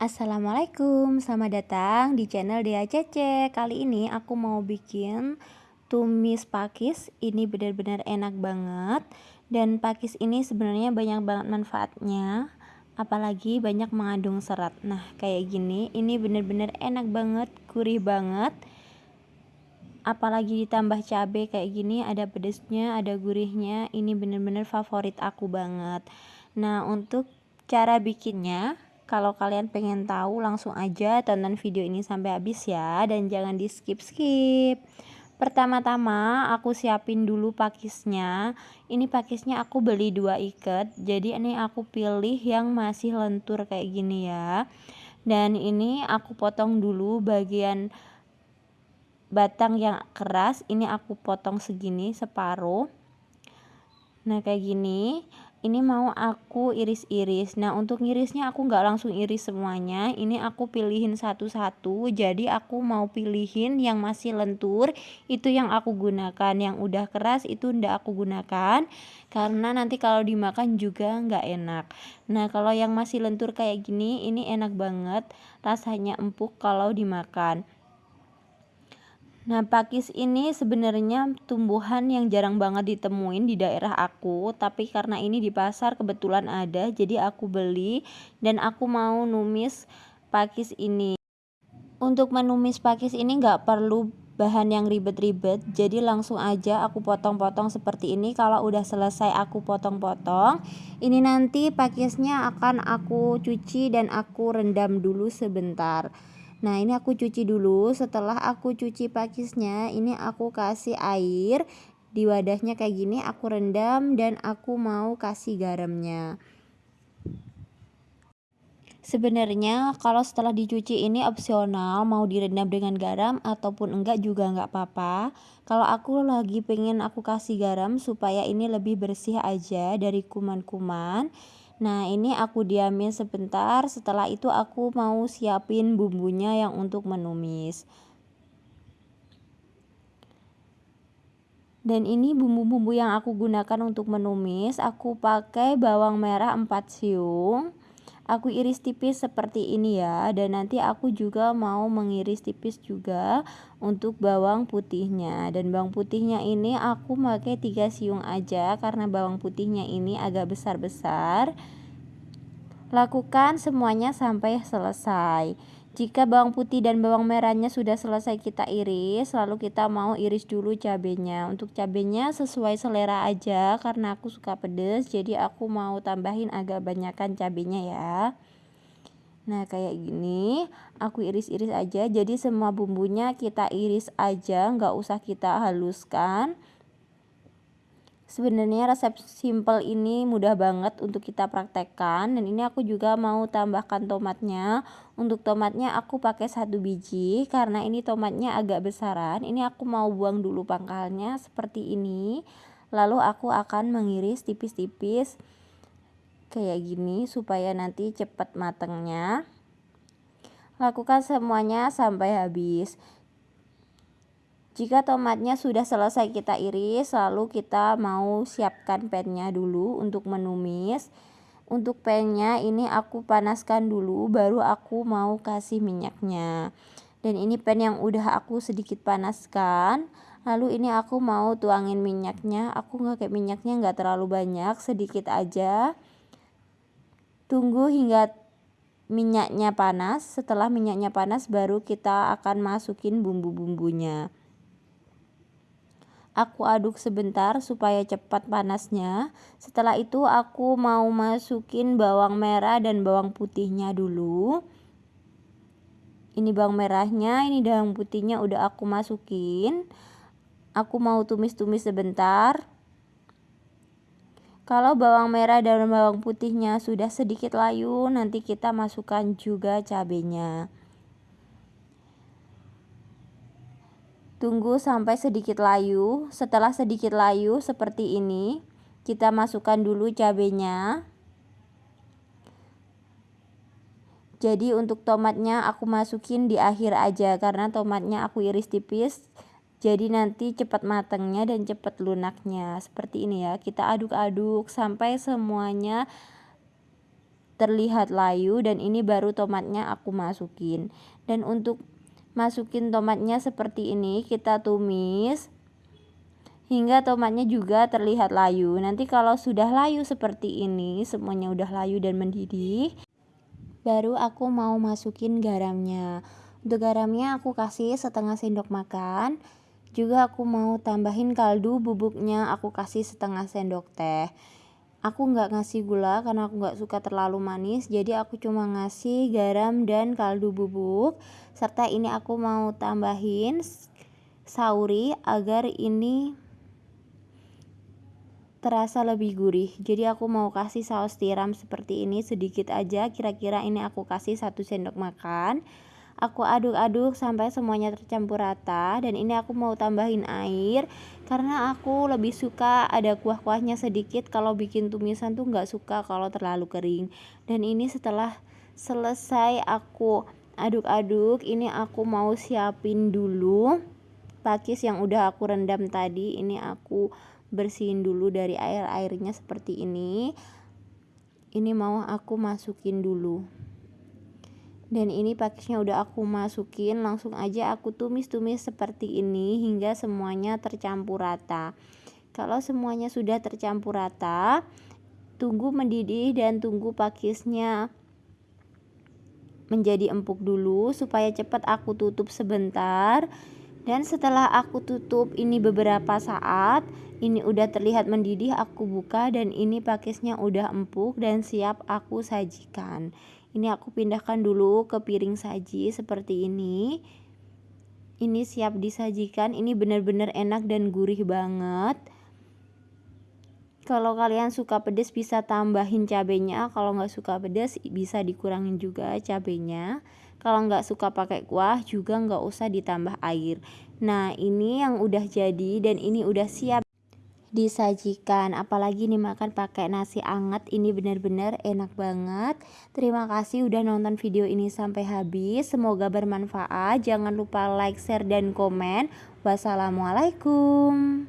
Assalamualaikum, selamat datang di channel Dea Cece. Kali ini aku mau bikin tumis pakis. Ini benar-benar enak banget. Dan pakis ini sebenarnya banyak banget manfaatnya Apalagi banyak mengandung serat. Nah kayak gini, ini benar-benar enak banget, gurih banget. Apalagi ditambah cabai kayak gini Ada pedesnya, ada gurihnya. Ini benar-benar favorit aku banget. Nah untuk cara bikinnya kalau kalian pengen tahu langsung aja tonton video ini sampai habis ya dan jangan di skip-skip. Pertama-tama aku siapin dulu pakisnya. Ini pakisnya aku beli dua ikat. Jadi ini aku pilih yang masih lentur kayak gini ya. Dan ini aku potong dulu bagian batang yang keras. Ini aku potong segini separuh. Nah kayak gini ini mau aku iris-iris. Nah untuk ngirisnya aku nggak langsung iris semuanya. Ini aku pilihin satu-satu. Jadi aku mau pilihin yang masih lentur. Itu yang aku gunakan. Yang udah keras itu ndak aku gunakan. Karena nanti kalau dimakan juga nggak enak. Nah kalau yang masih lentur kayak gini ini enak banget. Rasanya empuk kalau dimakan Nah, pakis ini sebenarnya tumbuhan yang jarang banget ditemuin di daerah aku, tapi karena ini di pasar kebetulan ada, jadi aku beli dan aku mau numis pakis ini. Untuk menumis pakis ini nggak perlu bahan yang ribet-ribet, jadi langsung aja aku potong-potong seperti ini. Kalau udah selesai aku potong-potong, ini nanti pakisnya akan aku cuci dan aku rendam dulu sebentar. Nah ini aku cuci dulu setelah aku cuci pakisnya ini aku kasih air di wadahnya kayak gini aku rendam dan aku mau kasih garamnya Sebenarnya kalau setelah dicuci ini opsional mau direndam dengan garam ataupun enggak juga enggak apa-apa. Kalau aku lagi pengen aku kasih garam supaya ini lebih bersih aja dari kuman-kuman. Nah ini aku diamin sebentar setelah itu aku mau siapin bumbunya yang untuk menumis. Dan ini bumbu-bumbu yang aku gunakan untuk menumis aku pakai bawang merah 4 siung aku iris tipis seperti ini ya dan nanti aku juga mau mengiris tipis juga untuk bawang putihnya. Dan bawang putihnya ini aku pakai 3 siung aja karena bawang putihnya ini agak besar-besar. Lakukan semuanya sampai selesai jika bawang putih dan bawang merahnya sudah selesai kita iris, lalu kita mau iris dulu cabenya. Untuk cabenya sesuai selera aja karena aku suka pedes, jadi aku mau tambahin agak banyakan cabenya ya. Nah, kayak gini, aku iris-iris aja. Jadi semua bumbunya kita iris aja, nggak usah kita haluskan. Sebenarnya resep simple ini mudah banget untuk kita praktekkan dan ini aku juga mau tambahkan tomatnya. Untuk tomatnya aku pakai satu biji karena ini tomatnya agak besaran. Ini aku mau buang dulu pangkalnya seperti ini. Lalu aku akan mengiris tipis-tipis kayak gini supaya nanti cepat matangnya. Lakukan semuanya sampai habis. Jika tomatnya sudah selesai kita iris, lalu kita mau siapkan pennya dulu untuk menumis. Untuk pennya ini aku panaskan dulu, baru aku mau kasih minyaknya. Dan ini pen yang udah aku sedikit panaskan. Lalu ini aku mau tuangin minyaknya. Aku nggak kayak minyaknya nggak terlalu banyak, sedikit aja. Tunggu hingga minyaknya panas. Setelah minyaknya panas, baru kita akan masukin bumbu-bumbunya. Aku aduk sebentar supaya cepat panasnya. Setelah itu aku mau masukin bawang merah dan bawang putihnya dulu. Ini bawang merahnya, ini bawang putihnya udah aku masukin. Aku mau tumis-tumis sebentar. Kalau bawang merah dan bawang putihnya sudah sedikit layu, nanti kita masukkan juga cabenya. Tunggu sampai sedikit layu. Setelah sedikit layu seperti ini, kita masukkan dulu cabenya. Jadi untuk tomatnya aku masukin di akhir aja karena tomatnya aku iris tipis. Jadi nanti cepat matangnya dan cepat lunaknya. Seperti ini ya. Kita aduk-aduk sampai semuanya terlihat layu dan ini baru tomatnya aku masukin dan untuk masukin tomatnya seperti ini kita tumis. Hingga tomatnya juga terlihat layu. Nanti kalau sudah layu seperti ini semuanya udah layu dan mendidih baru aku mau masukin garamnya. Untuk garamnya aku kasih setengah sendok makan. Juga aku mau tambahin kaldu bubuknya aku kasih setengah sendok teh aku nggak ngasih gula karena aku nggak suka terlalu manis jadi aku cuma ngasih garam dan kaldu bubuk serta ini aku mau tambahin sauri agar ini terasa lebih gurih. Jadi aku mau kasih saus tiram seperti ini sedikit aja kira-kira ini aku kasih satu sendok makan aku aduk-aduk sampai semuanya tercampur rata dan ini aku mau tambahin air karena aku lebih suka ada kuah-kuahnya sedikit. Kalau bikin tumisan tuh nggak suka kalau terlalu kering. Dan ini setelah selesai aku aduk-aduk ini aku mau siapin dulu pakis yang udah aku rendam tadi. Ini aku bersihin dulu dari air-airnya seperti ini. Ini mau aku masukin dulu dan ini pakisnya udah aku masukin langsung aja aku tumis-tumis seperti ini hingga semuanya tercampur rata. Kalau semuanya sudah tercampur rata tunggu mendidih dan tunggu pakisnya menjadi empuk dulu supaya cepat aku tutup sebentar dan setelah aku tutup ini beberapa saat ini udah terlihat mendidih aku buka dan ini pakisnya udah empuk dan siap aku sajikan. Ini aku pindahkan dulu ke piring saji seperti ini. Ini siap disajikan ini benar-benar enak dan gurih banget. Kalau kalian suka pedas bisa tambahin cabenya. Kalau nggak suka pedas bisa dikurangin juga cabenya kalau nggak suka pakai kuah juga nggak usah ditambah air. Nah ini yang udah jadi dan ini udah siap disajikan. Apalagi nih makan pakai nasi anget ini benar-benar enak banget. Terima kasih udah nonton video ini sampai habis. Semoga bermanfaat. Jangan lupa like share dan komen. Wassalamualaikum